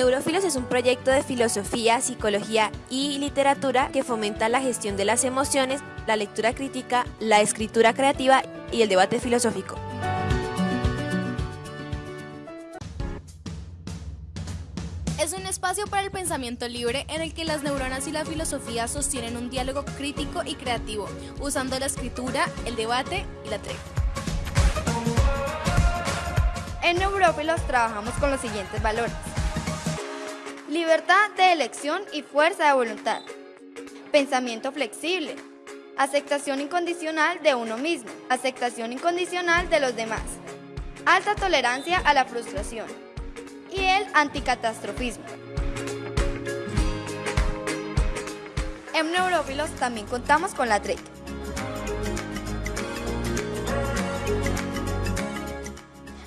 Neurófilos es un proyecto de filosofía, psicología y literatura que fomenta la gestión de las emociones, la lectura crítica, la escritura creativa y el debate filosófico. Es un espacio para el pensamiento libre en el que las neuronas y la filosofía sostienen un diálogo crítico y creativo, usando la escritura, el debate y la treta. En Neurófilos trabajamos con los siguientes valores. Libertad de elección y fuerza de voluntad. Pensamiento flexible. Aceptación incondicional de uno mismo. Aceptación incondicional de los demás. Alta tolerancia a la frustración. Y el anticatastrofismo. En Neurófilos también contamos con la TREC.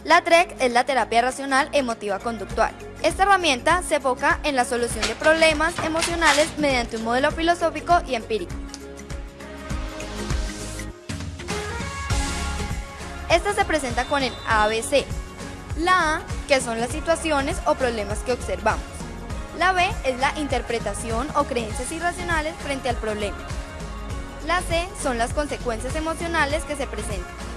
La TREC es la terapia racional emotiva conductual. Esta herramienta se enfoca en la solución de problemas emocionales mediante un modelo filosófico y empírico. Esta se presenta con el ABC. La A, que son las situaciones o problemas que observamos. La B es la interpretación o creencias irracionales frente al problema. La C son las consecuencias emocionales que se presentan.